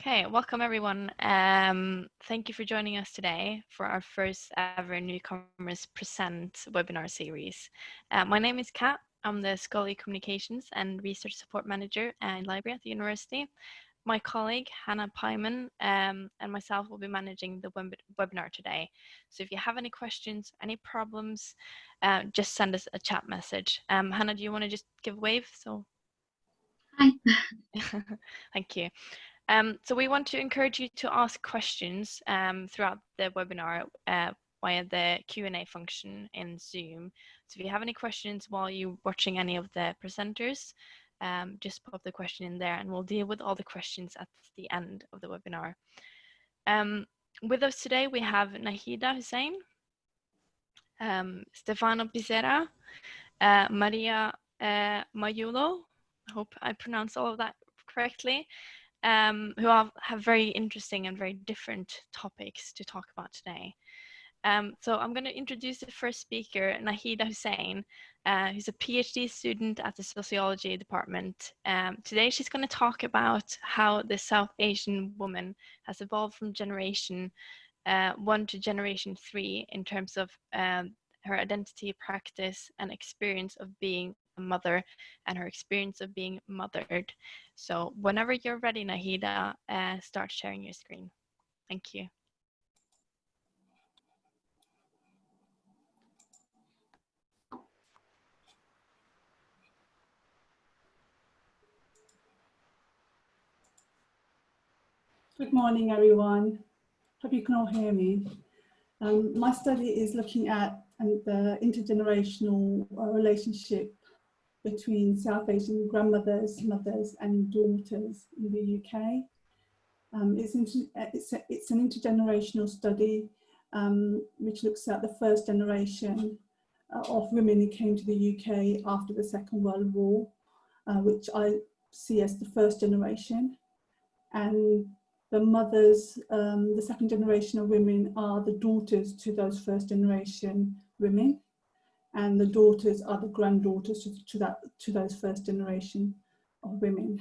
Okay, welcome everyone. Um, thank you for joining us today for our first ever Newcomers Present webinar series. Uh, my name is Kat. I'm the Scholarly Communications and Research Support Manager and Library at the university. My colleague Hannah Pyman um, and myself will be managing the web webinar today. So if you have any questions, any problems, uh, just send us a chat message. Um, Hannah, do you want to just give a wave? So. Hi. Thank you. Um, so we want to encourage you to ask questions um, throughout the webinar uh, via the Q&A function in Zoom. So if you have any questions while you're watching any of the presenters, um, just pop the question in there and we'll deal with all the questions at the end of the webinar. Um, with us today, we have Nahida Hussein, um, Stefano Pizzera, uh, Maria uh, Mayulo, I hope I pronounced all of that correctly, um, who have, have very interesting and very different topics to talk about today. Um, so I'm going to introduce the first speaker, Nahida Hussein, uh, who's a PhD student at the sociology department. Um, today she's going to talk about how the South Asian woman has evolved from generation uh, one to generation three in terms of um, her identity, practice, and experience of being mother and her experience of being mothered. So whenever you're ready, Nahida, uh, start sharing your screen. Thank you. Good morning, everyone. Hope you can all hear me. Um, my study is looking at um, the intergenerational uh, relationship between South Asian grandmothers, mothers and daughters in the UK. Um, it's, it's, a, it's, an intergenerational study um, which looks at the first generation uh, of women who came to the UK after the Second World War, uh, which I see as the first generation. And the mothers, um, the second generation of women are the daughters to those first generation women and the daughters are the granddaughters to, to, that, to those first generation of women.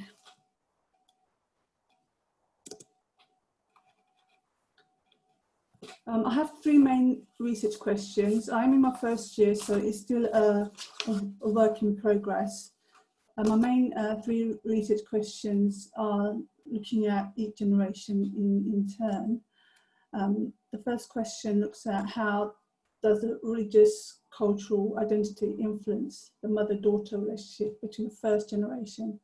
Um, I have three main research questions. I'm in my first year, so it's still a, a, work in progress. Uh, my main uh, three research questions are looking at each generation in, in turn. Um, the first question looks at how does the religious cultural identity influence the mother-daughter relationship between the first generation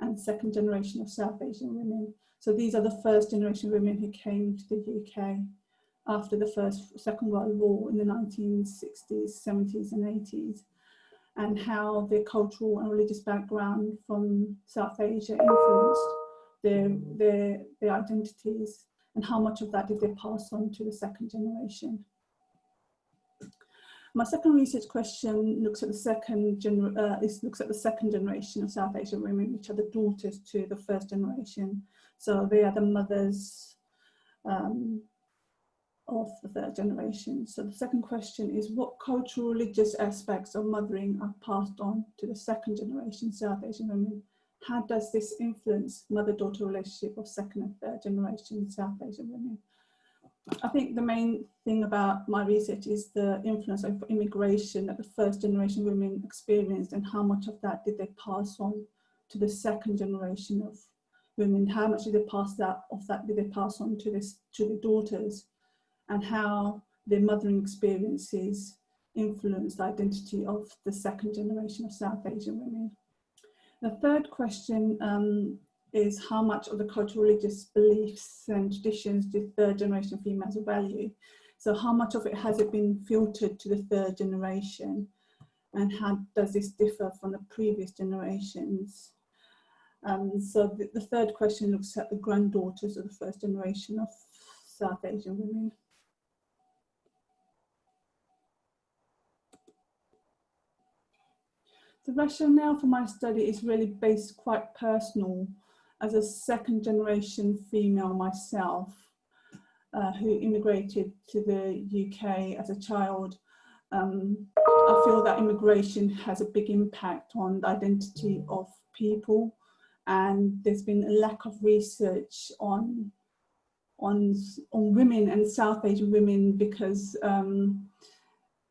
and second generation of South Asian women. So these are the first generation women who came to the UK after the first, Second World War in the 1960s, 70s and 80s and how their cultural and religious background from South Asia influenced their, their, their identities and how much of that did they pass on to the second generation. My second research question looks at the second gener uh, looks at the second generation of South Asian women, which are the daughters to the first generation. So they are the mothers um, of the third generation. So the second question is what cultural religious aspects of mothering are passed on to the second generation South Asian women? How does this influence mother-daughter relationship of second and third generation South Asian women? I think the main thing about my research is the influence of immigration that the first generation women experienced and how much of that did they pass on to the second generation of women, how much did they pass that of that did they pass on to this to the daughters and how their mothering experiences influenced the identity of the second generation of South Asian women. The third question um, is how much of the cultural religious beliefs and traditions do third generation females value. So how much of it has it been filtered to the third generation and how does this differ from the previous generations? Um, so the, the third question looks at the granddaughters of the first generation of South Asian women. The rationale for my study is really based quite personal as a second generation female myself uh, who immigrated to the UK as a child, um, I feel that immigration has a big impact on the identity of people and there's been a lack of research on on on women and South Asian women because um,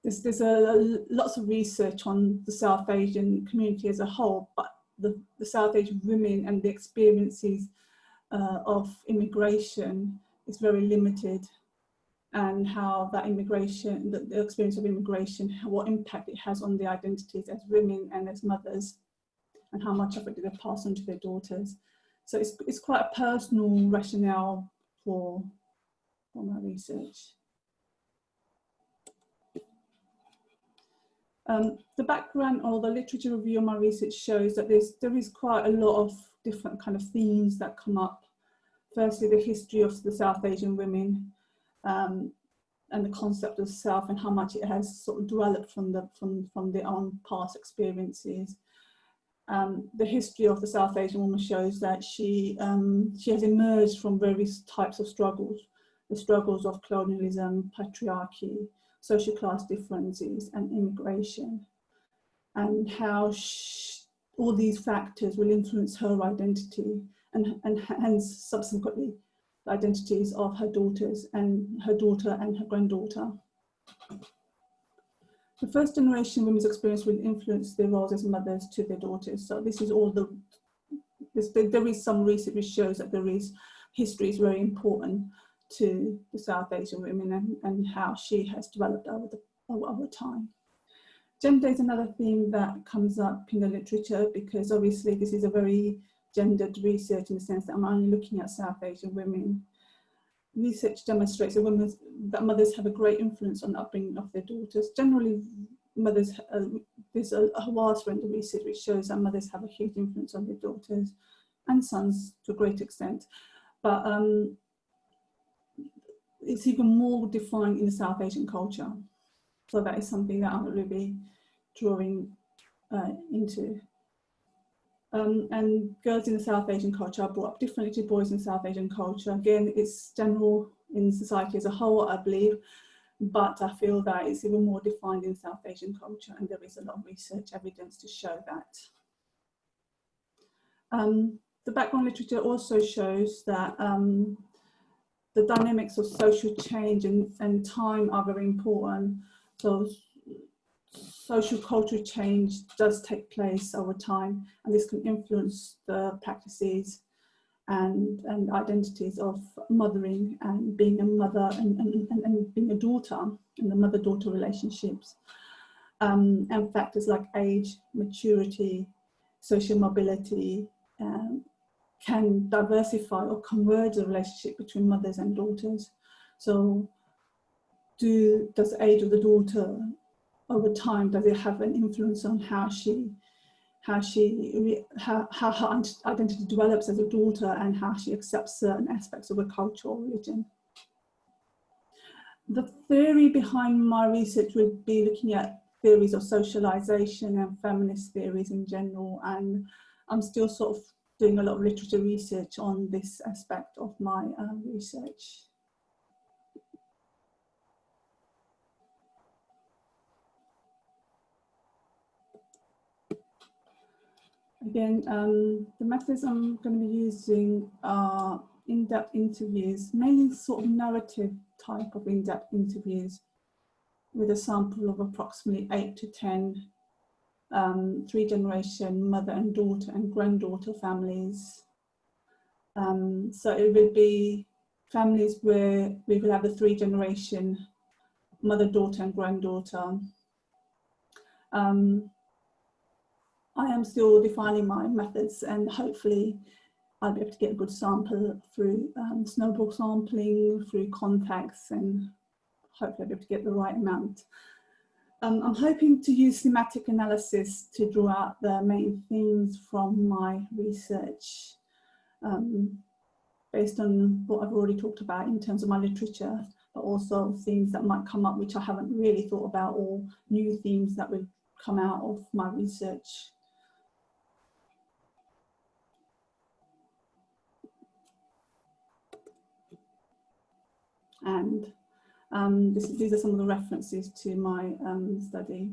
there's, there's a, lots of research on the South Asian community as a whole, but the, the South Asian women and the experiences uh, of immigration is very limited and how that immigration, the, the experience of immigration, what impact it has on their identities as women and as mothers and how much of it do they pass on to their daughters. So it's, it's quite a personal rationale for, for my research. Um, the background or the literature review of my research shows that there's, there is quite a lot of different kind of themes that come up. Firstly, the history of the South Asian women um, and the concept of self and how much it has sort of developed from, the, from, from their own past experiences. Um, the history of the South Asian woman shows that she, um, she has emerged from various types of struggles, the struggles of colonialism, patriarchy, social class differences and immigration, and how all these factors will influence her identity and, and hence subsequently the identities of her daughters and her daughter and her granddaughter. The first generation women's experience will influence their roles as mothers to their daughters. So this is all the, this, there is some research which shows that there is, history is very important to the South Asian women and, and how she has developed over, the, over time. Gender is another theme that comes up in the literature because obviously this is a very gendered research in the sense that I'm only looking at South Asian women. Research demonstrates that, that mothers have a great influence on the upbringing of their daughters. Generally, mothers, uh, there's a, a vast range of research which shows that mothers have a huge influence on their daughters and sons to a great extent. But um, it's even more defined in the South Asian culture. So that is something that I'm really drawing uh, into. Um, and girls in the South Asian culture are brought up differently to boys in South Asian culture. Again, it's general in society as a whole, I believe, but I feel that it's even more defined in South Asian culture and there is a lot of research evidence to show that. Um, the background literature also shows that um, the dynamics of social change and, and time are very important. So social cultural change does take place over time and this can influence the practices and, and identities of mothering and being a mother and, and, and being a daughter and the mother-daughter relationships. Um, and factors like age, maturity, social mobility um, can diversify or converge the relationship between mothers and daughters. So do, does the age of the daughter over time, does it have an influence on how she, how she, how, how her identity develops as a daughter and how she accepts certain aspects of a culture or religion? The theory behind my research would be looking at theories of socialization and feminist theories in general and I'm still sort of doing a lot of literature research on this aspect of my uh, research. Again, um, the methods I'm going to be using are in-depth interviews, mainly sort of narrative type of in-depth interviews with a sample of approximately 8 to 10 um, three generation mother and daughter and granddaughter families. Um, so it would be families where we will have a three generation mother, daughter and granddaughter. Um, I am still defining my methods and hopefully I'll be able to get a good sample through um, snowball sampling, through contacts and hopefully I'll be able to get the right amount. Um, I'm hoping to use thematic analysis to draw out the main themes from my research um, based on what I've already talked about in terms of my literature, but also themes that might come up which I haven't really thought about or new themes that would come out of my research. And um, this, these are some of the references to my um, study.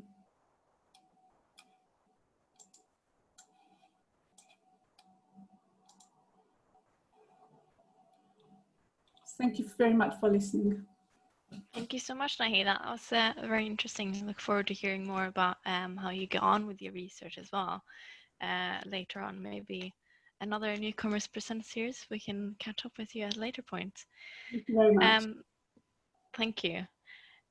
Thank you very much for listening. Thank you so much, Nahi. That was uh, very interesting. I look forward to hearing more about um, how you get on with your research as well. Uh, later on, maybe another newcomers present we can catch up with you at a later point. Thank you very much. Um, thank you.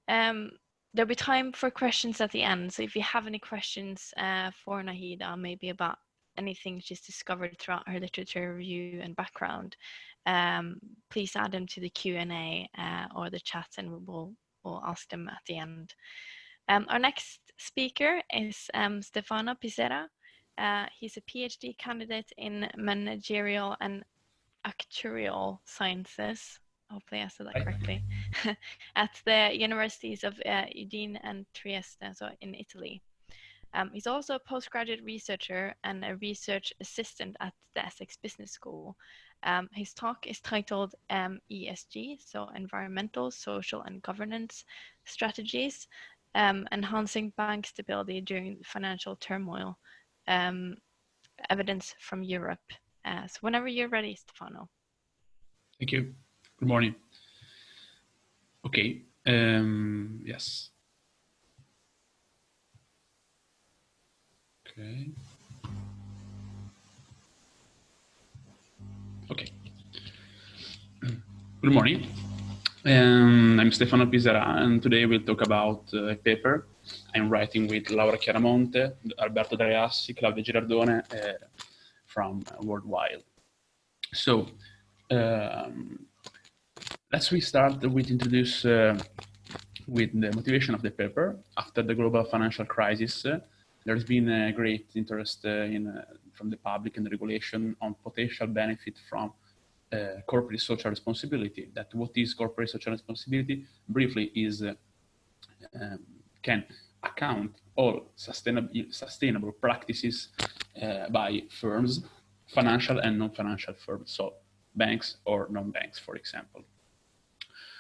Um, there'll be time for questions at the end. So if you have any questions uh, for Nahida, maybe about anything she's discovered throughout her literature review and background, um, please add them to the Q&A uh, or the chat and we'll, we'll ask them at the end. Um, our next speaker is um, Stefano Pizzera. Uh, he's a PhD candidate in managerial and actuarial sciences. Hopefully I said that correctly. at the universities of uh, Udine and Trieste, so in Italy. Um, he's also a postgraduate researcher and a research assistant at the Essex Business School. Um, his talk is titled um, ESG, so Environmental, Social and Governance Strategies, um, Enhancing Bank Stability During Financial Turmoil, um, Evidence from Europe. Uh, so whenever you're ready, Stefano. Thank you. Good morning. Okay, um, yes. Okay. Okay. Good morning. Um, I'm Stefano Pizzera, and today we'll talk about uh, a paper I'm writing with Laura Chiaramonte, Alberto Dreassi, Claudia Girardone uh, from Worldwide. So, um, let's restart with introduce uh, with the motivation of the paper. After the global financial crisis, uh, there's been a great interest uh, in uh, from the public and the regulation on potential benefit from uh, corporate social responsibility. That what is corporate social responsibility? Briefly, is uh, um, can account all sustainable sustainable practices by firms, financial and non-financial firms, so banks or non-banks, for example.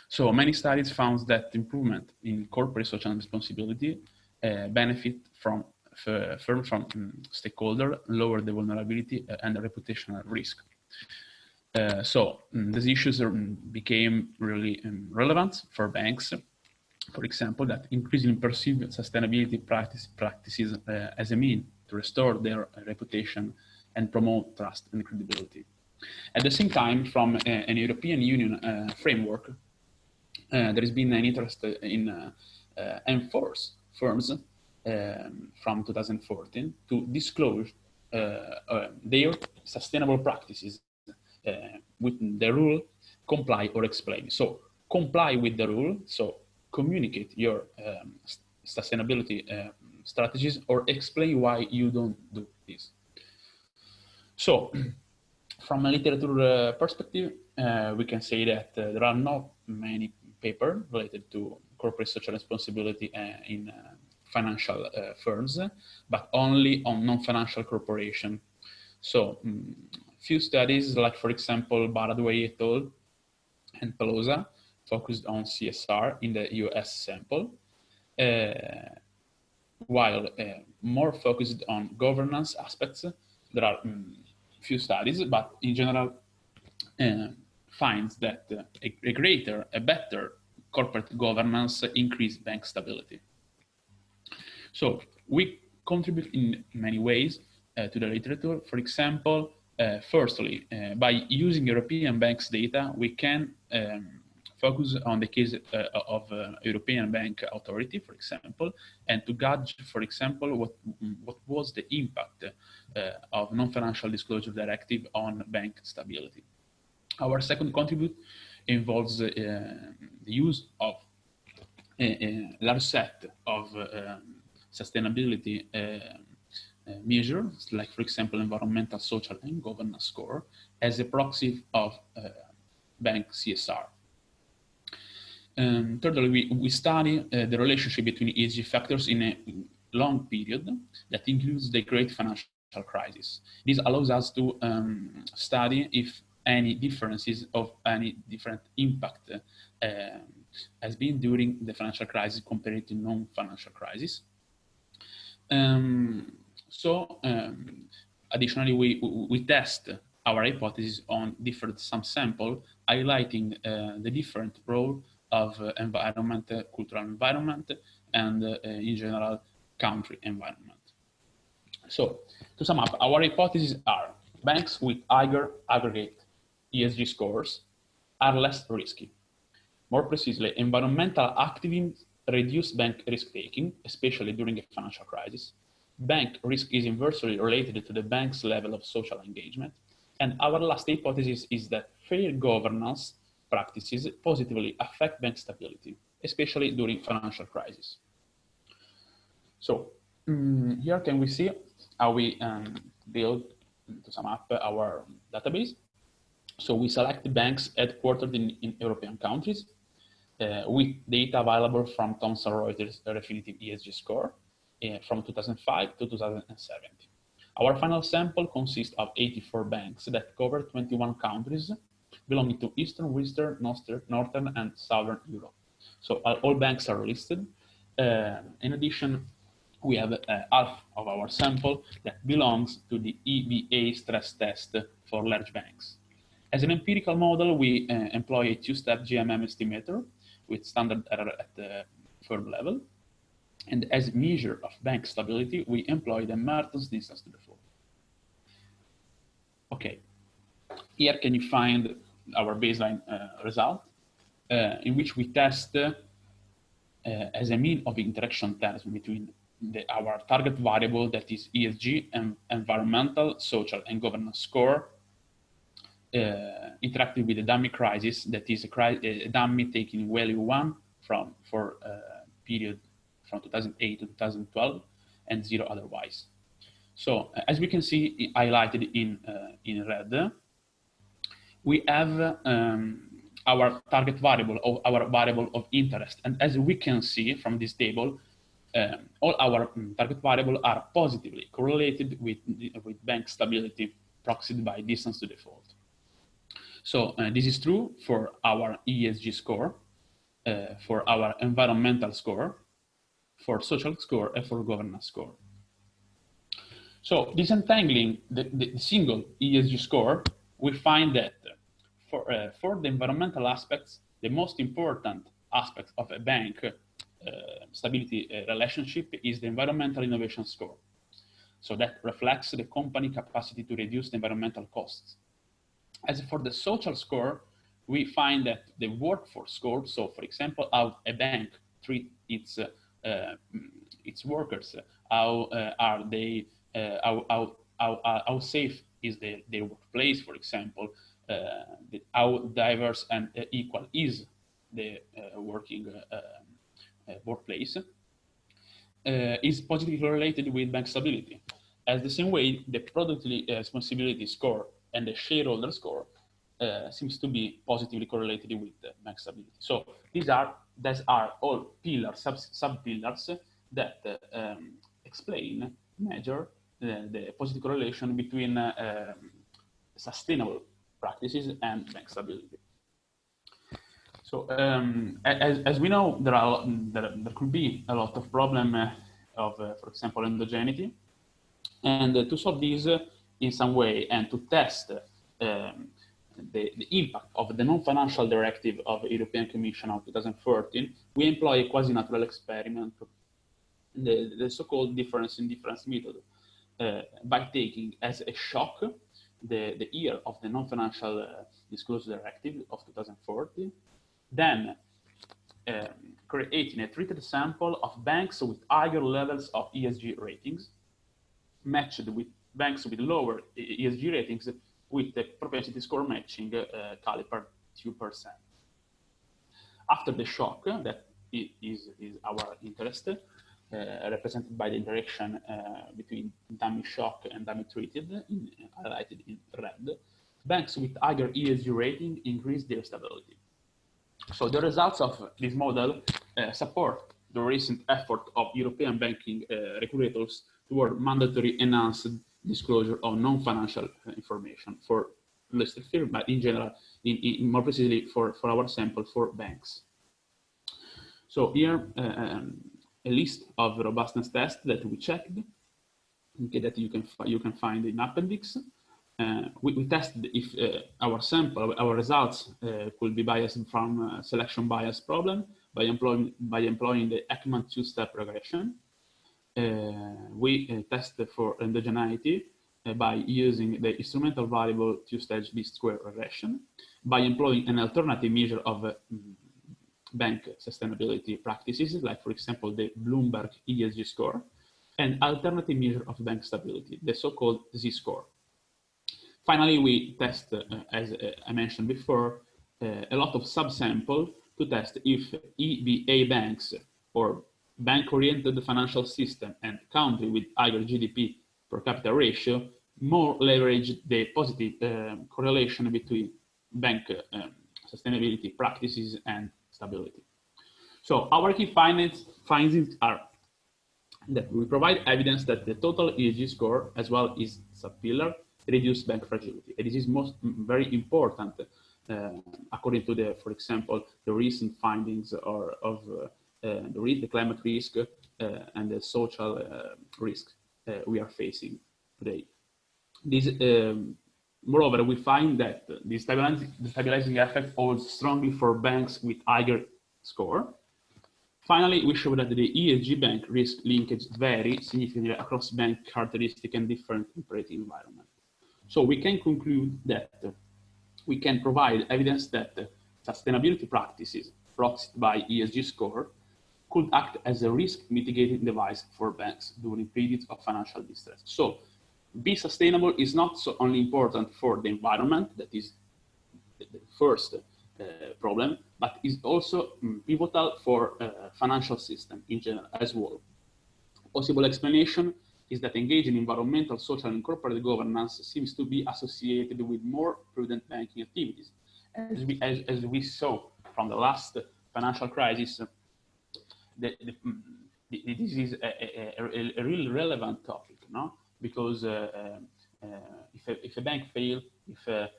So many studies found that improvement in corporate social responsibility uh, benefit from firm from um, stakeholder, lower the vulnerability uh, and the reputational risk. Uh, so um, these issues are, um, became really um, relevant for banks, for example, that increasingly perceive sustainability practice, practices uh, as a mean to restore their reputation and promote trust and credibility. At the same time, from a, an European Union uh, framework, there has been an interest in enforce firms um, from 2014 to disclose uh, uh, their sustainable practices uh, with the rule comply or explain. So comply with the rule, so communicate your um, sustainability uh, strategies or explain why you don't do this. So from a literature uh, perspective, uh, we can say that there are not many papers related to corporate social responsibility in financial uh, firms, but only on non-financial corporation. So um, few studies, like for example, Baradway et al. and Pelosa, focused on CSR in the US sample, uh, while uh, more focused on governance aspects. There are um, few studies, but in general, uh, finds that uh, a, a greater, a better corporate governance increase bank stability. So we contribute in many ways uh, to the literature. For example, uh, firstly, uh, by using European banks data, we can um, focus on the case uh, of uh, European Bank Authority, for example, and to gauge, for example, what, what was the impact of non-financial disclosure directive on bank stability. Our second contribute involves the use of a, large set of um, sustainability uh, uh, measures, like for example, environmental, social, and governance score, as a proxy of uh, bank CSR. Um, thirdly, we, we study uh, the relationship between ESG factors in a long period that includes the great financial crisis. This allows us to um, study if any differences of any different impact uh, has been during the financial crisis compared to non-financial crisis. Um, so um, additionally, we, we test our hypothesis on different some subsample, highlighting uh, the different role of uh, environment, cultural environment, and in general, country environment. So to sum up, our hypotheses are banks with higher aggregate ESG scores are less risky. More precisely, environmental activism reduce bank risk taking, especially during a financial crisis. Bank risk is inversely related to the bank's level of social engagement. And our last hypothesis is that fair governance practices positively affect bank stability, especially during financial crisis. So um, here can we see how we um, build, to sum up, our database. So we select banks headquartered in, in European countries uh, with data available from Thomson Reuters Refinitiv ESG score uh, from 2005 to 2017. Our final sample consists of 84 banks that cover 21 countries belonging to Eastern, Western, Northern, and Southern Europe. So uh, all banks are listed. Uh, in addition, we have uh, half of our sample that belongs to the EBA stress test for large banks. As an empirical model, we uh, employ a two-step GMM estimator with standard error at the firm level. And as a measure of bank stability, we employ the Merton's distance to default. Okay, here can you find our baseline uh, result uh, in which we test uh, as a mean of interaction terms between the, our target variable that is ESG and environmental, social, and governance score uh, interacting with the dummy crisis that is a, a dummy taking value one from for uh, period from 2008 to 2012 and zero otherwise. So as we can see highlighted in, uh, in red, we have um, our target variable or our variable of interest. And as we can see from this table, um, all our um, target variable are positively correlated with, with bank stability proxied by distance to default. So uh, this is true for our ESG score, uh, for our environmental score, for social score, and for governance score. So disentangling the, the single ESG score, we find that for, uh, for the environmental aspects, the most important aspect of a bank uh, stability uh, relationship is the environmental innovation score. So that reflects the company capacity to reduce the environmental costs. As for the social score, we find that the workforce score, so for example, how a bank treat its, uh, uh, its workers, how uh, are they, uh, how, how, how, uh, how, safe is the, their workplace, for example, uh, the, how diverse and equal is the working workplace, is positively related with bank stability. As the same way, the product responsibility score and the shareholder score uh, seems to be positively correlated with the bank stability. So these are these are all pillars, sub, sub pillars that uh, um, explain, measure the, the, positive correlation between uh, um, sustainable practices and bank stability. So um, as, as we know, there are there, there could be a lot of problem uh, of, uh, for example, endogeneity, and uh, to solve these in some way and to test um, the, the, impact of the non-financial directive of European Commission of 2013, we employ a quasi-natural experiment, the, the so-called difference in difference method, uh, by taking as a shock the, the year of the non-financial uh, disclosure directive of 2014, then um, creating a treated sample of banks with higher levels of ESG ratings, matched with banks with lower ESG ratings with the propensity score matching uh, caliper 2%. After the shock, that is, is our interest, uh, represented by the interaction uh, between dummy shock and dummy treated, in, highlighted in red, banks with higher ESG rating increase their stability. So the results of this model uh, support the recent effort of European banking uh, regulators toward mandatory enhanced disclosure of non-financial information for listed firms, but in general, in, in more precisely for, for our sample for banks. So here, uh, um, a list of robustness tests that we checked, okay, that you can you can find in appendix. uh, we, we tested if uh, our sample, our results uh, could be biased from selection bias problem by employing, by employing the Heckman two-step regression. We tested for endogeneity by using the instrumental variable two-stage least square regression, by employing an alternative measure of uh, bank sustainability practices, like for example, the Bloomberg ESG score, and alternative measure of bank stability, the so-called Z-score. Finally, we test, uh, as uh, I mentioned before, uh, a lot of subsample to test if EBA banks or bank-oriented financial system and country with higher GDP per capita ratio more leverage the positive uh, correlation between bank uh, sustainability practices and stability. So our key findings, findings are that we provide evidence that the total ESG score as well as subpillar reduce bank fragility. And this is most very important uh, according to the, for example, the recent findings or of uh, uh, the, the, climate risk uh, and the social uh, risk we are facing today. This, um, moreover, we find that the stabilizing, the stabilizing effect holds strongly for banks with higher score. Finally, we show that the ESG bank risk linkage vary significantly across bank characteristics and different operating environments. So we can conclude that we can provide evidence that sustainability practices proxied by ESG score could act as a risk mitigating device for banks during periods of financial distress. So be sustainable is not so only important for the environment, that is the first uh, problem, but is also um, pivotal for uh, financial system in general as well. Possible explanation is that engaging environmental, social, and corporate governance seems to be associated with more prudent banking activities. As we, as, as we saw from the last financial crisis, the, the, the, this is a, a, a, really relevant topic, no? Because uh, uh, if, a, if a bank fails, if a,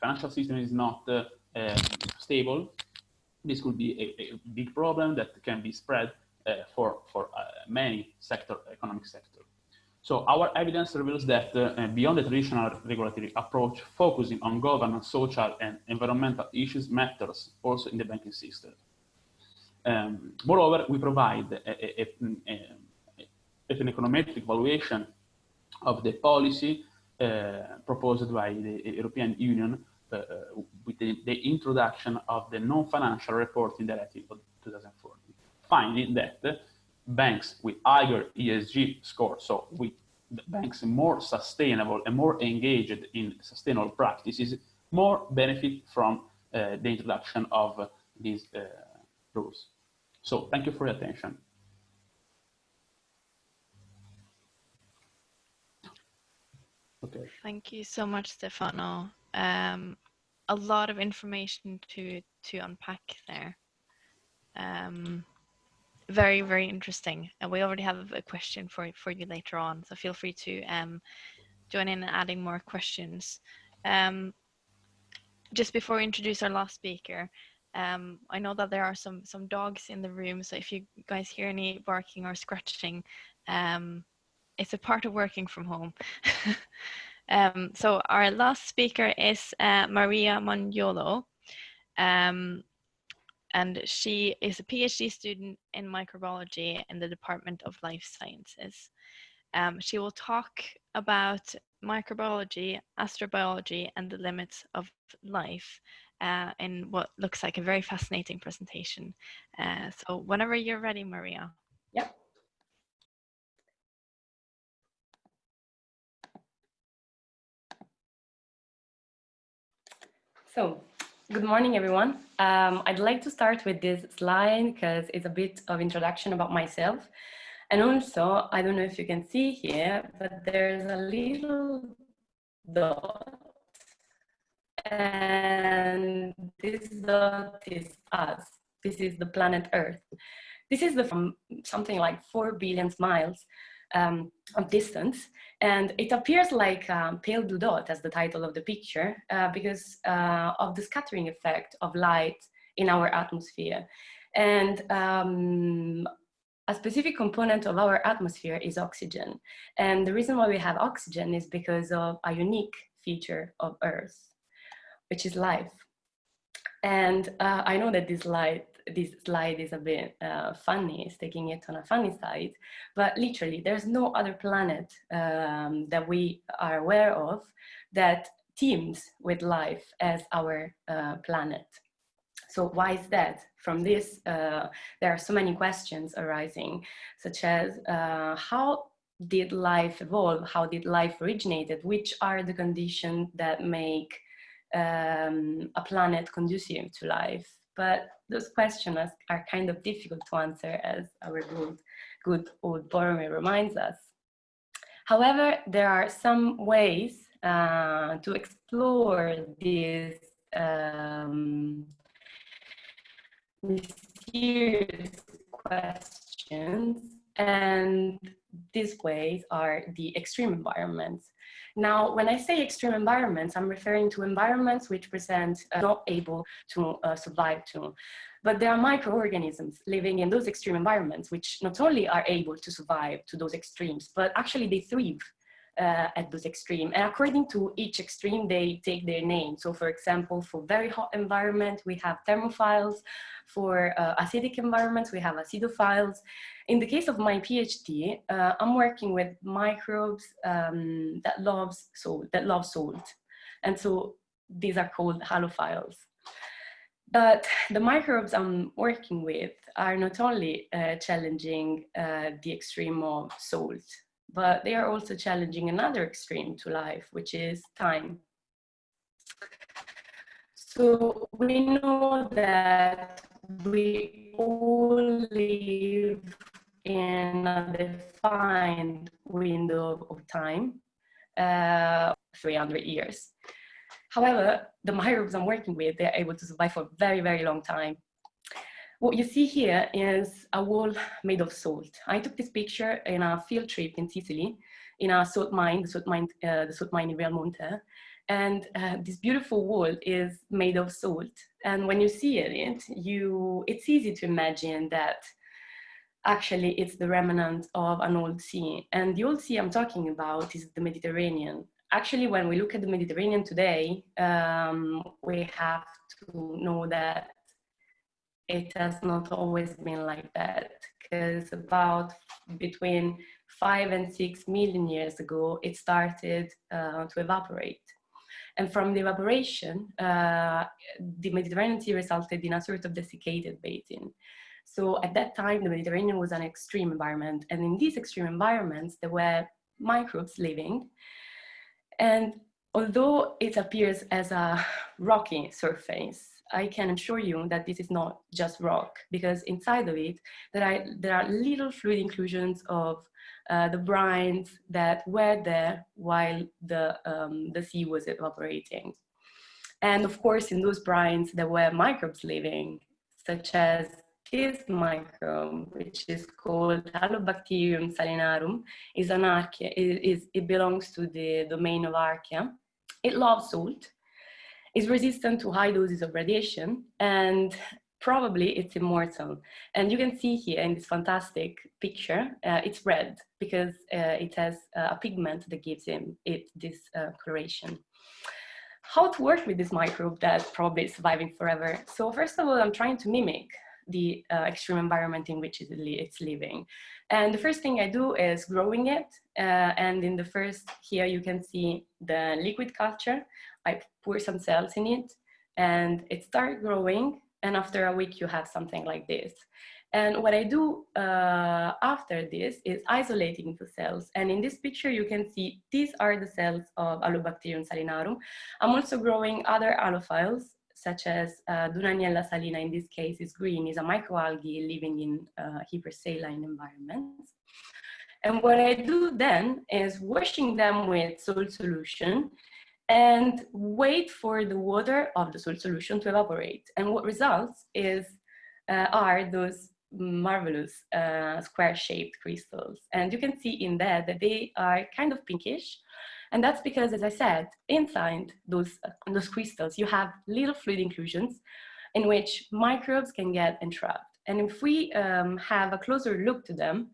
financial system is not uh, um, stable, this could be a, big problem that can be spread uh, for, for uh, many sector, economic sectors. So our evidence reveals that uh, beyond the traditional regulatory approach, focusing on governance, social and environmental issues matters also in the banking system. Um, moreover, we provide a, a, a, an econometric evaluation of the policy uh, proposed by the European Union uh, with the, the, introduction of the non-financial reporting directive of 2014, finding that banks with higher ESG score, so with banks more sustainable and more engaged in sustainable practices, more benefit from uh, the introduction of these uh, rules. So thank you for your attention. Okay. Thank you so much, Stefano. Um, a lot of information to to unpack there. Um, very very interesting and we already have a question for for you later on so feel free to um join in and adding more questions um just before we introduce our last speaker um i know that there are some some dogs in the room so if you guys hear any barking or scratching um it's a part of working from home. Um so our last speaker is uh, maria Moniolo um and she is a PhD student in microbiology in the Department of Life Sciences. Um, she will talk about microbiology, astrobiology, and the limits of life uh, in what looks like a very fascinating presentation. Uh, so whenever you're ready, Maria. Yep. So Good morning, everyone. Um, I'd like to start with this slide because it's a bit of introduction about myself. And also, I don't know if you can see here, but there's a little dot. And this dot is us. This is the planet Earth. This is the, from something like 4 billion miles um, of distance. And it appears like um, pale blue dot as the title of the picture uh, because uh, of the scattering effect of light in our atmosphere. And um, a specific component of our atmosphere is oxygen. And the reason why we have oxygen is because of a unique feature of Earth, which is life. And uh, I know that this slide, this slide is a bit uh, funny, it's taking it on a funny side, but literally there's no other planet um, that we are aware of that teems with life as our uh, planet. So why is that? From this, uh, there are so many questions arising, such as uh, how did life evolve? How did life originated? Which are the conditions that make um, a planet conducive to life? But those questions are kind of difficult to answer as our good, good old Boromir reminds us. However, there are some ways uh, to explore these um, mysterious questions and these ways are the extreme environments. Now, when I say extreme environments, I'm referring to environments which present uh, not able to uh, survive to. But there are microorganisms living in those extreme environments which not only are able to survive to those extremes, but actually they thrive uh, at those extreme. And according to each extreme, they take their name. So for example, for very hot environment, we have thermophiles. For uh, acidic environments, we have acidophiles. In the case of my PhD, uh, I'm working with microbes um, that, loves salt, that love salt. And so these are called halophiles. But the microbes I'm working with are not only uh, challenging uh, the extreme of salt, but they are also challenging another extreme to life, which is time. So we know that we all live in a defined window of time, uh, 300 years. However, the microbes I'm working with, they're able to survive for a very, very long time. What you see here is a wall made of salt. I took this picture in a field trip in Sicily, in a salt mine, the salt mine, uh, the salt mine in Realmonte. And uh, this beautiful wall is made of salt. And when you see it, you, it's easy to imagine that actually it's the remnant of an old sea. And the old sea I'm talking about is the Mediterranean. Actually, when we look at the Mediterranean today, um, we have to know that it has not always been like that because about between five and six million years ago, it started uh, to evaporate. And from the evaporation, uh, the Mediterranean Sea resulted in a sort of desiccated basin. So at that time, the Mediterranean was an extreme environment. And in these extreme environments, there were microbes living. And although it appears as a rocky surface, I can assure you that this is not just rock because inside of it, there are, there are little fluid inclusions of uh, the brines that were there while the, um, the sea was evaporating. And of course, in those brines, there were microbes living, such as this microbe, which is called Halobacterium salinarum, is an archaea, it, is, it belongs to the domain of archaea. It loves salt, is resistant to high doses of radiation and probably it's immortal. And you can see here in this fantastic picture, uh, it's red because uh, it has a pigment that gives him it this uh, coloration. How to work with this microbe that probably is surviving forever? So first of all, I'm trying to mimic the uh, extreme environment in which it's living. And the first thing I do is growing it. Uh, and in the first here, you can see the liquid culture. I pour some cells in it and it starts growing. And after a week, you have something like this. And what I do uh, after this is isolating the cells. And in this picture, you can see these are the cells of Halobacterium salinarum. I'm also growing other halophiles such as uh, Dunaliella salina, in this case is green, is a microalgae living in uh, hypersaline environments. And what I do then is washing them with salt solution and wait for the water of the solution to evaporate. And what results is uh, are those marvelous uh, square-shaped crystals. And you can see in there that they are kind of pinkish, and that's because, as I said, inside those, uh, those crystals, you have little fluid inclusions in which microbes can get entrapped. And if we um, have a closer look to them,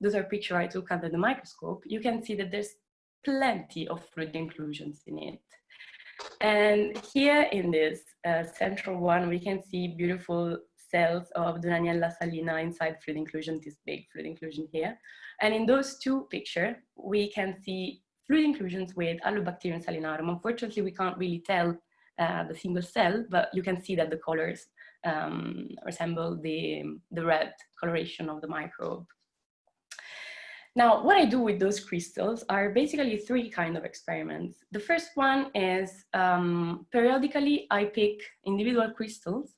those are pictures I took under the microscope, you can see that there's plenty of fluid inclusions in it. And here in this uh, central one, we can see beautiful cells of Dunaliella salina inside fluid inclusion, this big fluid inclusion here. And in those two pictures, we can see fluid inclusions with Halobacterium salinarum. Unfortunately, we can't really tell uh, the single cell, but you can see that the colors um, resemble the, the red coloration of the microbe. Now, what I do with those crystals are basically three kind of experiments. The first one is um, periodically I pick individual crystals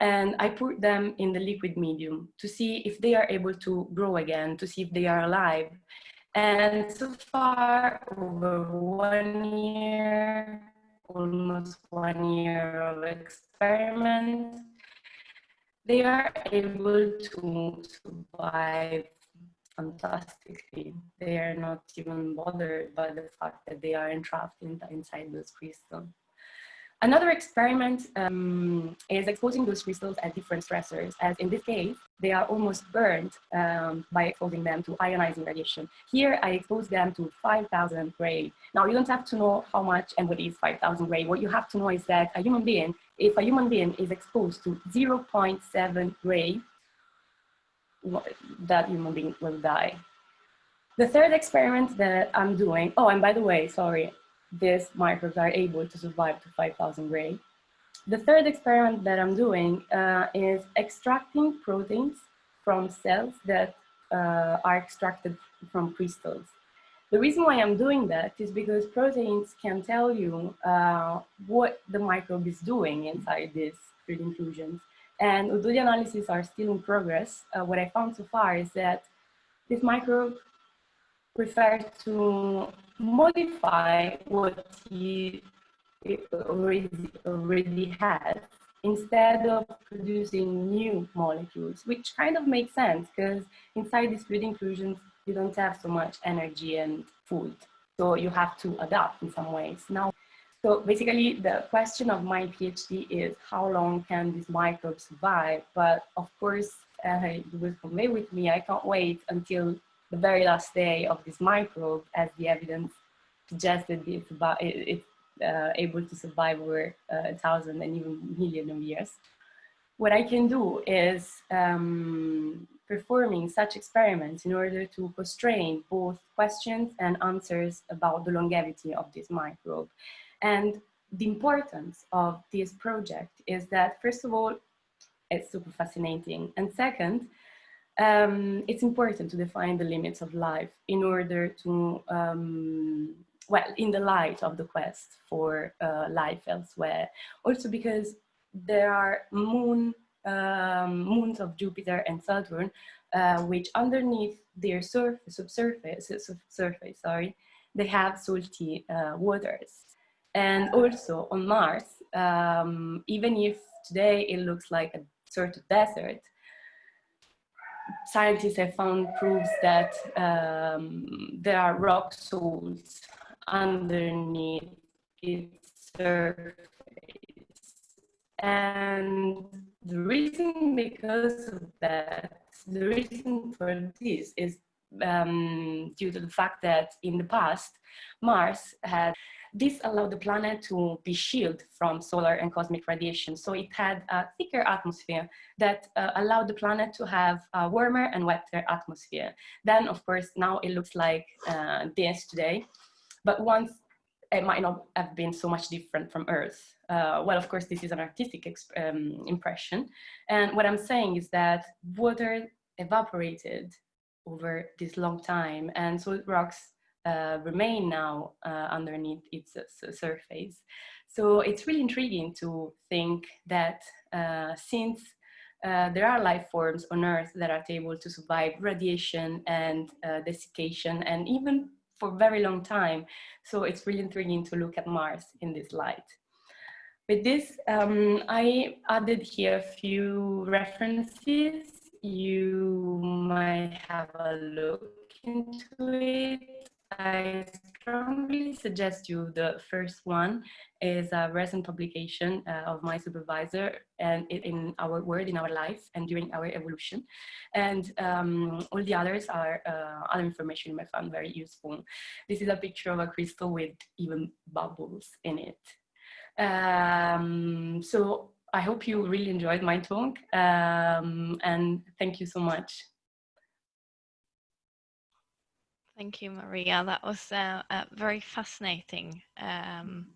and I put them in the liquid medium to see if they are able to grow again, to see if they are alive. And so far, over one year, almost one year of experiment, they are able to survive fantastically. They are not even bothered by the fact that they are entrapped in, inside those crystals. Another experiment um, is exposing those crystals at different stressors, as in this case, they are almost burned um, by exposing them to ionizing radiation. Here, I expose them to 5,000 gray. Now, you don't have to know how much and what is 5,000 gray. What you have to know is that a human being, if a human being is exposed to 0.7 gray, that human being will die. The third experiment that I'm doing, oh, and by the way, sorry, these microbes are able to survive to 5,000 gray. The third experiment that I'm doing uh, is extracting proteins from cells that uh, are extracted from crystals. The reason why I'm doing that is because proteins can tell you uh, what the microbe is doing inside these fluid inclusions. And the analyses are still in progress, uh, what I found so far is that this microbe prefers to modify what he already, already has instead of producing new molecules, which kind of makes sense because inside these fluid inclusions, you don't have so much energy and food. So you have to adapt in some ways. Now, so basically the question of my PhD is how long can this microbe survive? But of course, uh, you will convey with me, I can't wait until the very last day of this microbe as the evidence suggested it's, about, it, it's uh, able to survive over uh, a thousand and even million of years. What I can do is um, performing such experiments in order to constrain both questions and answers about the longevity of this microbe. And the importance of this project is that, first of all, it's super fascinating. And second, um, it's important to define the limits of life in order to, um, well, in the light of the quest for uh, life elsewhere. Also because there are moon, um, moons of Jupiter and Saturn, uh, which underneath their surface, subsurface, surface, sorry, they have salty uh, waters. And also on Mars, um, even if today it looks like a sort of desert, scientists have found proofs that um, there are rock salts underneath its surface. And the reason because of that, the reason for this is um, due to the fact that in the past, Mars had this allowed the planet to be shielded from solar and cosmic radiation. So it had a thicker atmosphere that uh, allowed the planet to have a warmer and wetter atmosphere. Then, of course, now it looks like uh, this today. But once it might not have been so much different from Earth. Uh, well, of course, this is an artistic um, impression. And what I'm saying is that water evaporated over this long time and so rocks uh, remain now uh, underneath its uh, surface. So it's really intriguing to think that uh, since uh, there are life forms on Earth that are able to survive radiation and desiccation and even for a very long time. So it's really intriguing to look at Mars in this light. With this, um, I added here a few references. You might have a look into it. I strongly suggest you the first one is a recent publication uh, of my supervisor and in our world, in our life and during our evolution and um, all the others are uh, other information I found very useful. This is a picture of a crystal with even bubbles in it. Um, so I hope you really enjoyed my talk um, and thank you so much. Thank you, Maria. That was uh, uh, very fascinating. Um,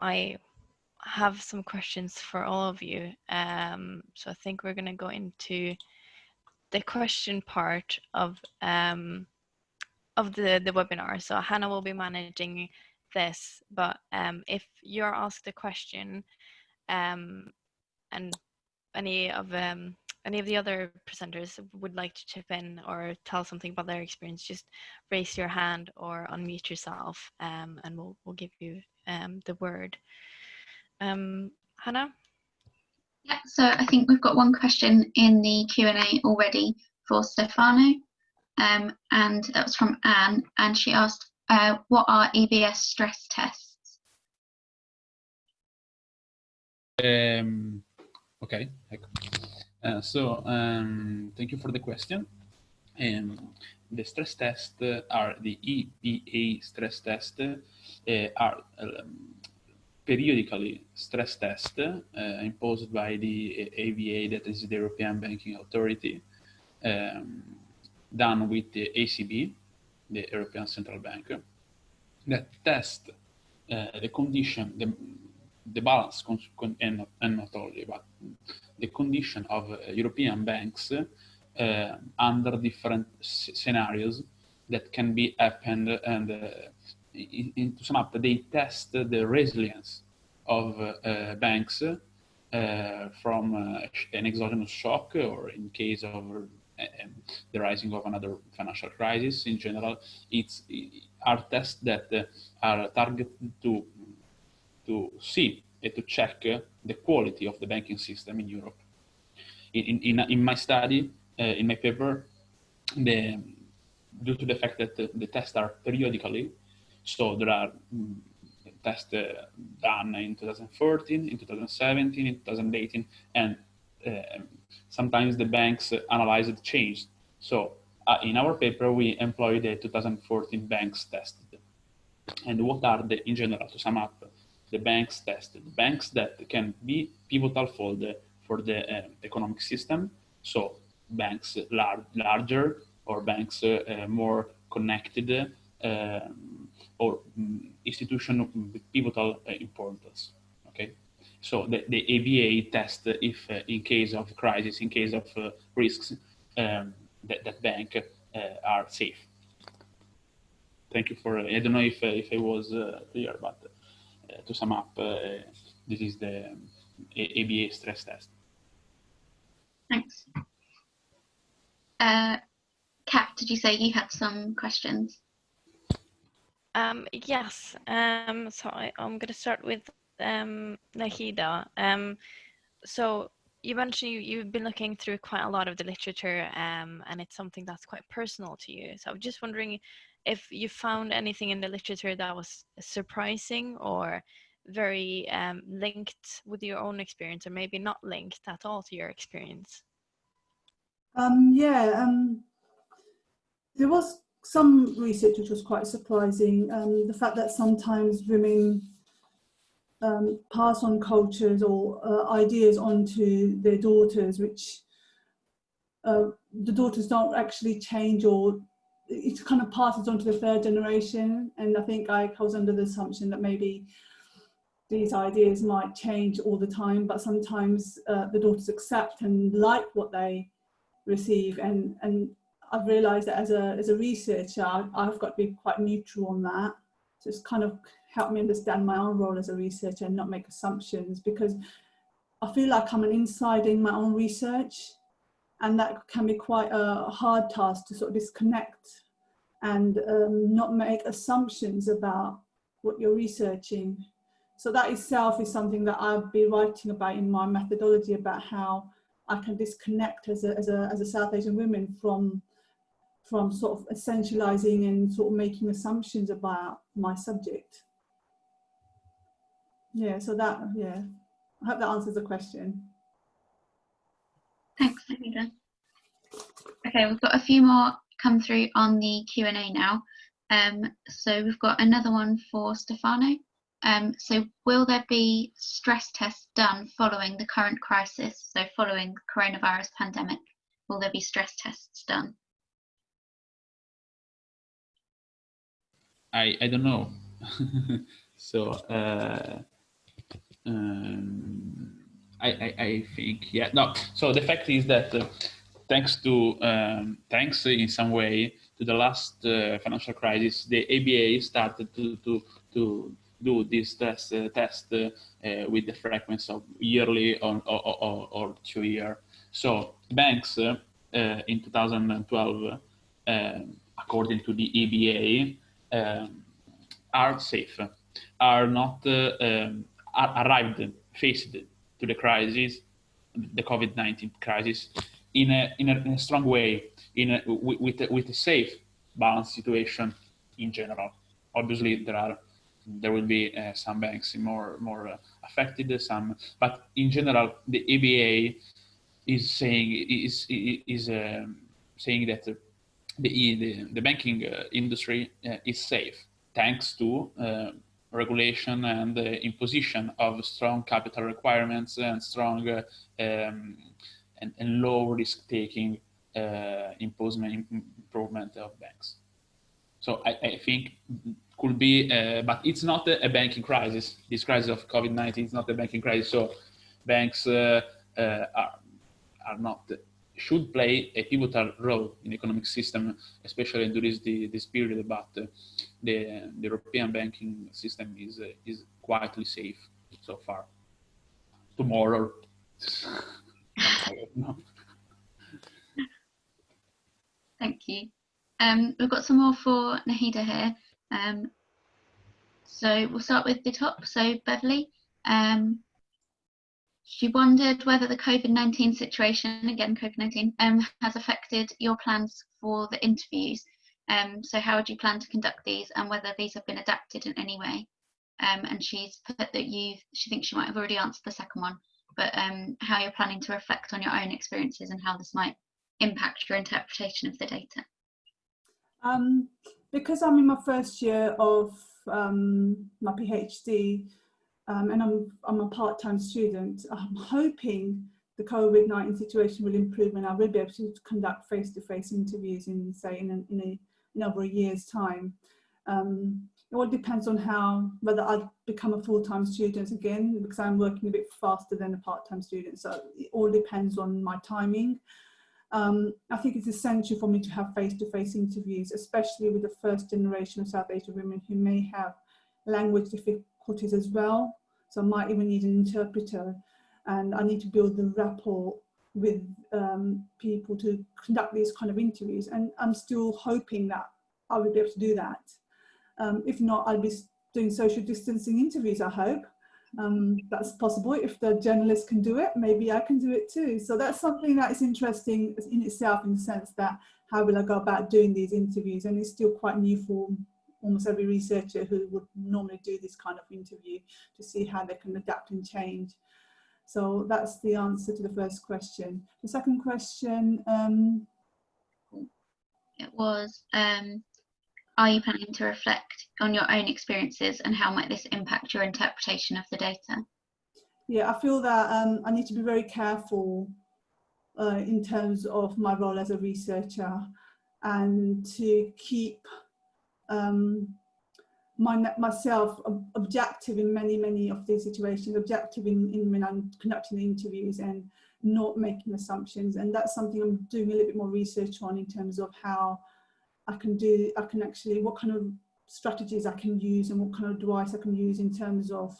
I have some questions for all of you. Um, so I think we're going to go into the question part of um, of the, the webinar. So Hannah will be managing this, but um, if you're asked a question um, and any of um, any of the other presenters would like to chip in or tell something about their experience, just raise your hand or unmute yourself um, and we'll, we'll give you um, the word. Um, Hannah? Yeah, so I think we've got one question in the Q&A already for Stefano. Um, and that was from Anne, and she asked, uh, what are EBA stress tests? Um, okay, uh, so um, thank you for the question. Um, the stress tests are the EBA stress test uh, are um, periodically stress test uh, imposed by the EBA, that is the European Banking Authority, um, done with the ECB, the European Central Bank, that test uh, the condition, the, the balance, and not, and not only, but the condition of uh, European banks uh, under different scenarios that can be happened and uh, in, in, to sum up, they test the resilience of banks from an exogenous shock or in case of the rising of another financial crisis in general. It's are tests that are targeted to to see and to check the quality of the banking system in Europe. In, in, in my study, uh, in my paper, the, due to the fact that the, the tests are periodically, so there are mm, tests uh, done in 2014, in 2017, in 2018, and uh, sometimes the banks analyze the change. So uh, in our paper, we employ the 2014 banks tested. And what are the, in general, to sum up, the banks tested, banks that can be pivotal for the, for the uh, economic system. So banks lar larger or banks uh, uh more connected um, or um, institution with pivotal uh, importance. Okay, so the, the EBA test if uh, in case of crisis, in case of risks, um, that, that bank are safe. Thank you for, I don't know if, if I was clear, but to sum up, this is the EBA stress test. Thanks. Uh, Kat, did you say you had some questions? Um, yes, um, so I, am going to start with um, Nahida. Um, so you mentioned you, you've been looking through quite a lot of the literature um, and it's something that's quite personal to you. So I'm just wondering if you found anything in the literature that was surprising or very um, linked with your own experience or maybe not linked at all to your experience. Um, yeah, um, there was some research which was quite surprising. Um, the fact that sometimes women um, pass on cultures or uh, ideas onto their daughters, which uh, the daughters don't actually change or it kind of passes on to the third generation. And I think I was under the assumption that maybe these ideas might change all the time, but sometimes uh, the daughters accept and like what they receive. And and I've realized that as a as a researcher I've got to be quite neutral on that. So it's kind of helped me understand my own role as a researcher and not make assumptions because I feel like I'm an insider in my own research and that can be quite a hard task to sort of disconnect and um, not make assumptions about what you're researching. So that itself is something that I'll be writing about in my methodology about how I can disconnect as a, as a, as a South Asian woman from, from sort of essentializing and sort of making assumptions about my subject. Yeah, so that, yeah, I hope that answers the question. Thanks, Nahida. Okay, we've got a few more come through on the Q&A now. Um, so we've got another one for Stefano. Um, so will there be stress tests done following the current crisis, so following the coronavirus pandemic? Will there be stress tests done? I, I don't know. so uh, um, I, I, I, think, yeah, no. So the fact is that uh, thanks to, um, thanks in some way to the last uh, financial crisis, the EBA started to, to, to do this test, uh, test uh, with the frequency of yearly or, or, or, or two year. So banks uh, in 2012, um, according to the EBA, um, are safe, are not uh, um, arrived, faced to the crisis, the COVID-19 crisis, in a, in a, in a strong way, in a, with, a, with a safe, balanced situation in general. Obviously, there are there will be uh, some banks more more uh, affected, some, but in general, the EBA is saying is is um, saying that the the, the banking uh, industry uh, is safe thanks to uh, regulation and imposition of strong capital requirements and strong um, and, and, low risk taking improvement improvement of banks. So I, I think could be, uh, but it's not a, a, banking crisis. This crisis of COVID-19 is not a banking crisis. So banks uh, uh, are, are not should play a pivotal role in the economic system, especially during the, this period, but uh, the, the, European banking system is, uh, is quietly safe so far. Tomorrow, Thank you. Um, we've got some more for Nahida here. Um, so we'll start with the top. So Beverly, um, she wondered whether the COVID-19 situation, again COVID-19, um, has affected your plans for the interviews. Um, so how would you plan to conduct these and whether these have been adapted in any way? Um, and she's put that you, she thinks she might have already answered the second one, but um, how you're planning to reflect on your own experiences and how this might impact your interpretation of the data. Um, because I'm in my first year of um, my PhD, um, and I'm, I'm a part-time student. I'm hoping the COVID-19 situation will improve and I will be able to conduct face-to-face -face interviews in, say, in, in, a, over a year's time. Um, it all depends on how, whether I become a full-time student again, because I'm working a bit faster than a part-time student. So it all depends on my timing. Um, I think it's essential for me to have face-to-face -face interviews, especially with the first generation of South Asian women who may have language difficulties as well. So I might even need an interpreter and I need to build the rapport with um, people to conduct these kind of interviews. And I'm still hoping that I will be able to do that. Um, if not, I'll be doing social distancing interviews, I hope. Um, that's possible. If the journalist can do it, maybe I can do it too. So that's something that is interesting in itself in the sense that how will I go about doing these interviews? And it's still quite new for almost every researcher who would normally do this kind of interview to see how they can adapt and change. So that's the answer to the first question. The second question. Um, it was, um, are you planning to reflect on your own experiences and how might this impact your interpretation of the data? Yeah, I feel that um, I need to be very careful uh, in terms of my role as a researcher and to keep um, my, myself objective in many, many of these situations, objective in, in when I'm conducting the interviews and not making assumptions. And that's something I'm doing a little bit more research on in terms of how I can do, I can actually, what kind of strategies I can use and what kind of advice I can use in terms of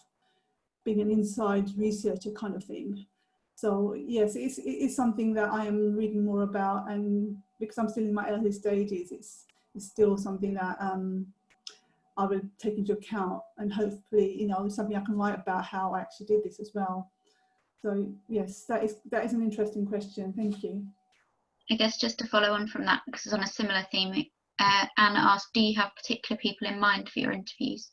being an inside researcher kind of thing. So yes, it's, it's something that I am reading more about and because I'm still in my early stages, it's is still something that um, I will take into account and hopefully, you know, something I can write about how I actually did this as well. So yes, that is that is an interesting question. Thank you. I guess just to follow on from that, because it's on a similar theme, uh, Anna asked, do you have particular people in mind for your interviews?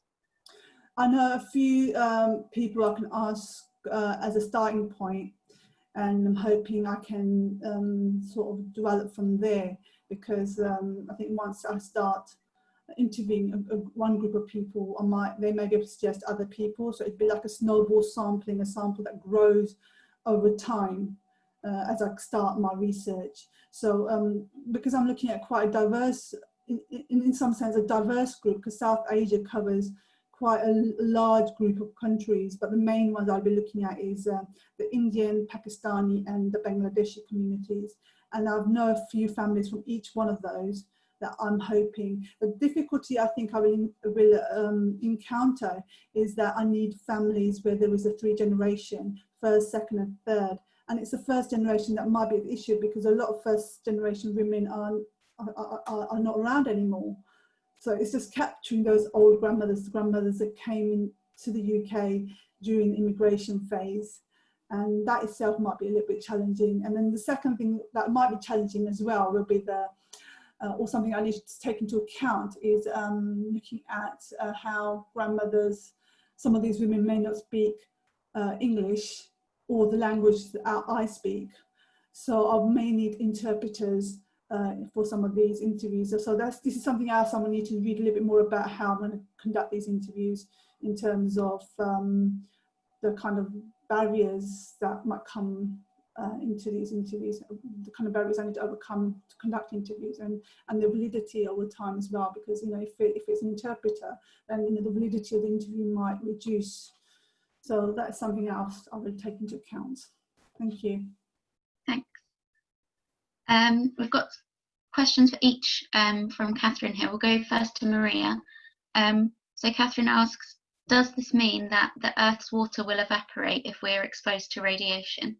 I know a few um, people I can ask uh, as a starting point and I'm hoping I can um, sort of develop from there because um, I think once I start interviewing a, a, one group of people, I might they may be able to suggest other people. So it'd be like a snowball sampling, a sample that grows over time uh, as I start my research. So um, because I'm looking at quite a diverse, in, in, in some sense, a diverse group because South Asia covers quite a large group of countries, but the main ones I'll be looking at is uh, the Indian, Pakistani and the Bangladeshi communities. And I've know a few families from each one of those that I'm hoping. The difficulty I think I will, will um, encounter is that I need families where there is a three generation, first, second and third. And it's the first generation that might be the issue because a lot of first generation women are, are, are, are not around anymore. So it's just capturing those old grandmothers, the grandmothers that came into the UK during the immigration phase. And that itself might be a little bit challenging. And then the second thing that might be challenging as well will be the, uh, or something I need to take into account is um, looking at uh, how grandmothers, some of these women may not speak uh, English or the language that I speak. So I may need interpreters uh, for some of these interviews. So that's this is something else I'm to need to read a little bit more about how I'm to conduct these interviews in terms of um, the kind of barriers that might come uh, into these interviews, the kind of barriers I need to overcome to conduct interviews and, and the validity over time as well, because, you know, if, it, if it's an interpreter, then, you know, the validity of the interview might reduce. So that's something else I will take into account. Thank you. Thanks. Um, we've got questions for each um, from Catherine here. We'll go first to Maria. Um, so Catherine asks, does this mean that the Earth's water will evaporate if we're exposed to radiation?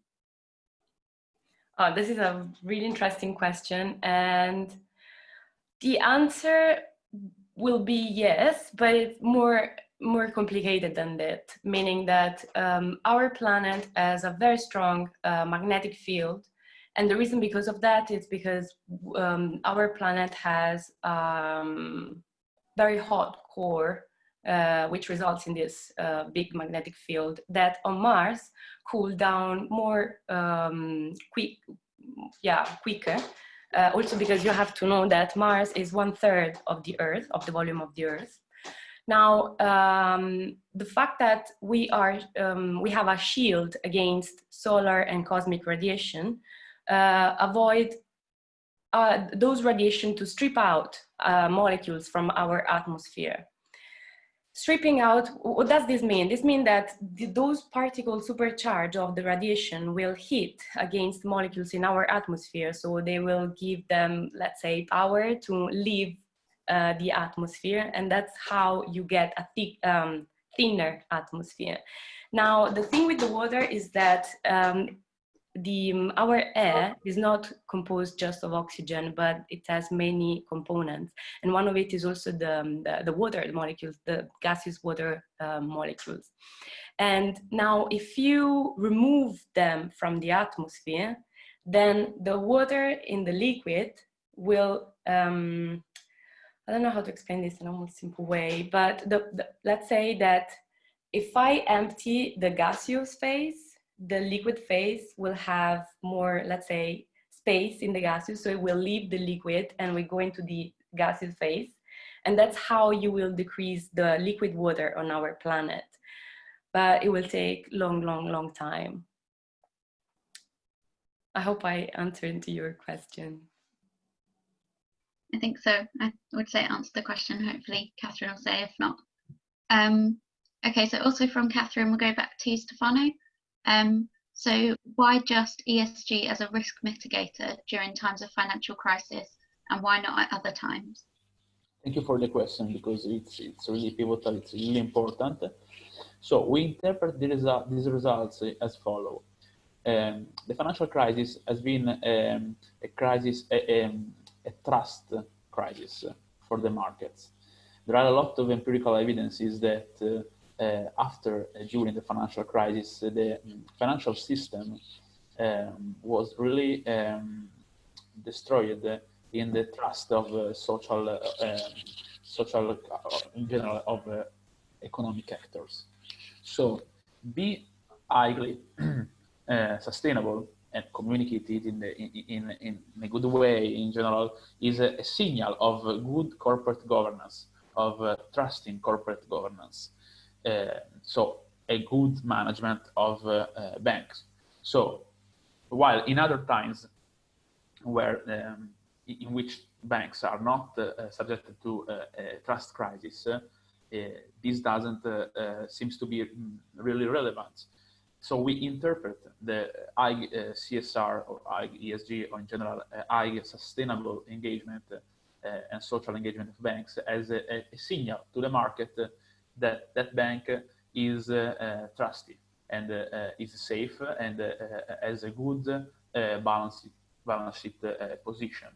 Oh, this is a really interesting question. And the answer will be yes, but it's more more complicated than that, meaning that um, our planet has a very strong uh, magnetic field and the reason because of that is because um, our planet has um, very hot core, uh, which results in this uh, big magnetic field that on Mars cool down more um, quick, yeah, quicker. Uh, also because you have to know that Mars is one third of the Earth, of the volume of the Earth. Now, um, the fact that we are, um, we have a shield against solar and cosmic radiation uh, avoid uh, those radiation to strip out molecules from our atmosphere. Stripping out, what does this mean? This means that the, those particles supercharged of the radiation will hit against molecules in our atmosphere. So they will give them, let's say, power to leave uh, the atmosphere. And that's how you get a thick, um, thinner atmosphere. Now, the thing with the water is that um, the um, our air is not composed just of oxygen, but it has many components, and one of it is also the um, the, the, water molecules, the gaseous water uh, molecules. And now, if you remove them from the atmosphere, then the water in the liquid will um, I don't know how to explain this in a more simple way, but the, the, let's say that if I empty the gaseous phase the liquid phase will have more, let's say, space in the gaseous, so it will leave the liquid and we go into the gaseous phase. And that's how you will decrease the liquid water on our planet. But it will take long, long, long time. I hope I answered to your question. I think so. I would say answer the question. Hopefully Catherine will say if not. Um, okay, so also from Catherine, we'll go back to Stefano. Um, so why just ESG as a risk mitigator during times of financial crisis and why not at other times? Thank you for the question because it's, it's really pivotal, it's really important. So we interpret the result, these results as follow. Um, the financial crisis has been um, a crisis, a, um, a trust crisis for the markets. There are a lot of empirical evidences that uh, after, uh, during the financial crisis, the financial system um, was really um, destroyed in the trust of social, um, social in general of economic actors. So be highly uh, sustainable and communicate it in, the, in, in, in, a good way in general is a, a signal of good corporate governance, of uh, trusting corporate governance. Uh, so a good management of uh, uh, banks. So while in other times where um, in which banks are not subjected to a trust crisis, this doesn't seems to be mm, really relevant so we interpret the high CSR or high ESG or in general high sustainable engagement and social engagement of banks as a, a, signal to the market that that bank is trusted and is safe and has a good balance, balance sheet position.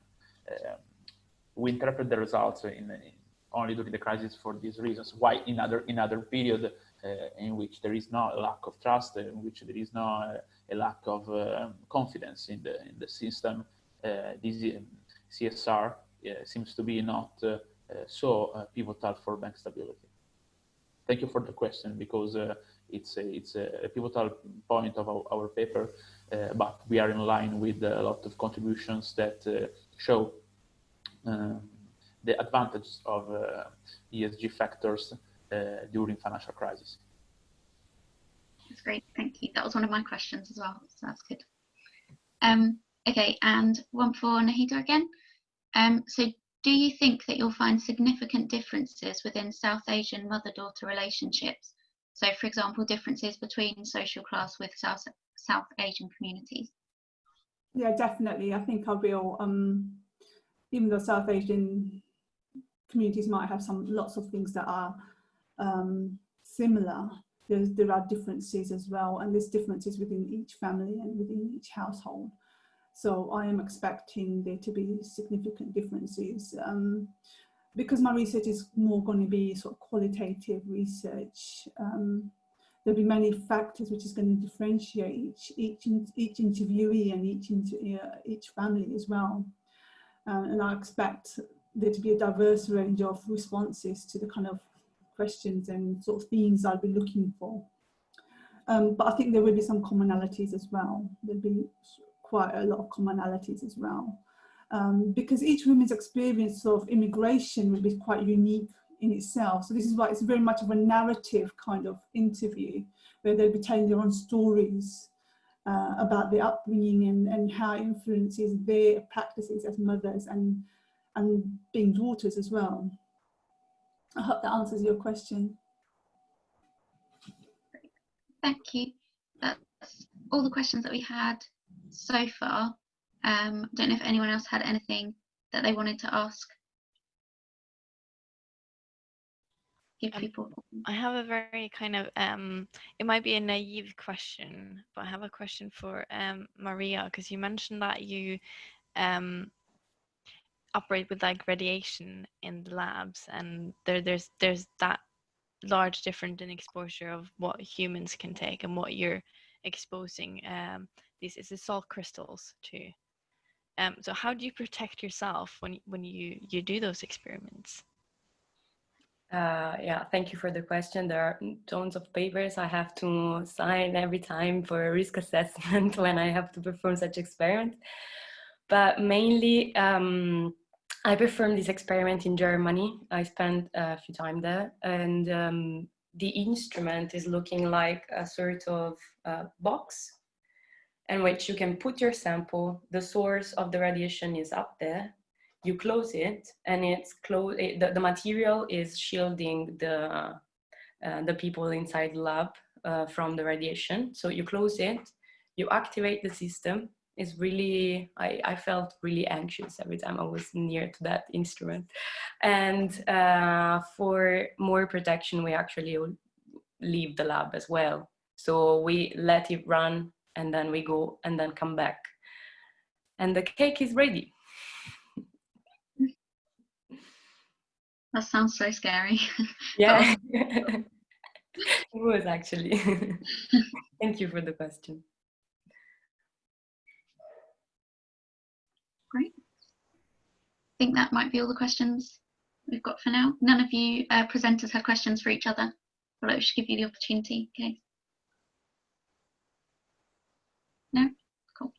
Um, we interpret the results in, in only during the crisis for these reasons. Why in other in other period uh, in which there is no lack of trust, in which there is no uh, a lack of um, confidence in the in the system, uh, this um, CSR seems to be not so pivotal for bank stability. Thank you for the question because it's a, it's a pivotal point of our, our paper, uh, but we are in line with a lot of contributions that uh, show um, the advantages of uh, ESG factors uh, during financial crisis. That's great, thank you. That was one of my questions as well, so that's good. Um, okay, and one for Nahida again. Um, so do you think that you'll find significant differences within South Asian mother-daughter relationships? So for example, differences between social class with South, South Asian communities? Yeah, definitely. I think I will, um, even though South Asian communities might have some lots of things that are um, similar, there are differences as well, and there's differences within each family and within each household. So I am expecting there to be significant differences. Um, because my research is more going to be sort of qualitative research, um, there'll be many factors which is going to differentiate each each each interviewee and each uh, each family as well. Uh, and I expect there to be a diverse range of responses to the kind of questions and sort of themes I'll be looking for. Um, but I think there will be some commonalities as well. There'll be quite a lot of commonalities as well. Um, because each woman's experience of immigration will be quite unique in itself. So this is why it's very much of a narrative kind of interview where they'll be telling their own stories uh, about their upbringing and, and how it influences their practices as mothers and, and being daughters as well. I hope that answers your question. Thank you. That's all the questions that we had so far. Um, don't know if anyone else had anything that they wanted to ask. Give um, people. I have a very kind of um, it might be a naive question, but I have a question for um, Maria because you mentioned that you um, operate with like radiation in the labs and there there's there's that large difference in exposure of what humans can take and what you're exposing um these is the salt crystals too. um so how do you protect yourself when when you you do those experiments uh, yeah, thank you for the question. There are tons of papers I have to sign every time for a risk assessment when I have to perform such experiment. But mainly, um, I performed this experiment in Germany. I spent a few time there and um, the instrument is looking like a sort of uh, box in which you can put your sample. The source of the radiation is up there. You close it and it's close. It, the, the material is shielding the, uh, the people inside the lab uh, from the radiation. So you close it, you activate the system is really I, I felt really anxious every time I was near to that instrument and uh, for more protection we actually leave the lab as well so we let it run and then we go and then come back and the cake is ready that sounds so scary yeah it was actually thank you for the question Great. I think that might be all the questions we've got for now. None of you uh, presenters had questions for each other, but I should give you the opportunity. Okay. No? Cool.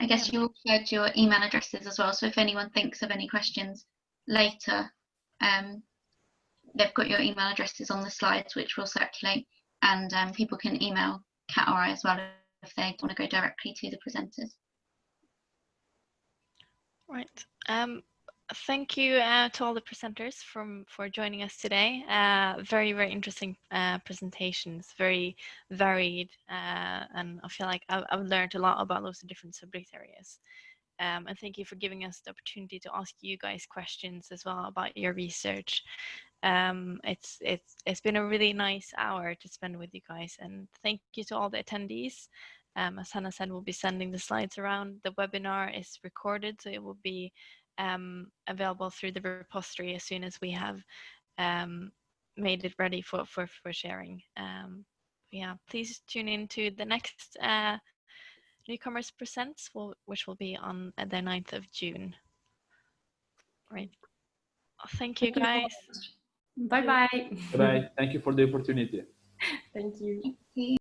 I guess you all shared your email addresses as well, so if anyone thinks of any questions later, um, they've got your email addresses on the slides, which will circulate, and um, people can email Kat or I as well if they want to go directly to the presenters. Right. Um, thank you uh, to all the presenters from for joining us today. Uh, very, very interesting uh, presentations, very varied, uh, and I feel like I've, I've, learned a lot about of different subject areas. Um, and thank you for giving us the opportunity to ask you guys questions as well about your research. Um, it's it's it's been a really nice hour to spend with you guys, and thank you to all the attendees. Um, as Hannah said, we'll be sending the slides around. The webinar is recorded, so it will be um, available through the repository as soon as we have um, made it ready for, for, for sharing. Um, yeah, please tune in to the next uh, Newcomers Presents, which will be on the 9th of June. Right. Thank you, guys. Bye-bye. Bye-bye. Thank you for the opportunity. Thank you.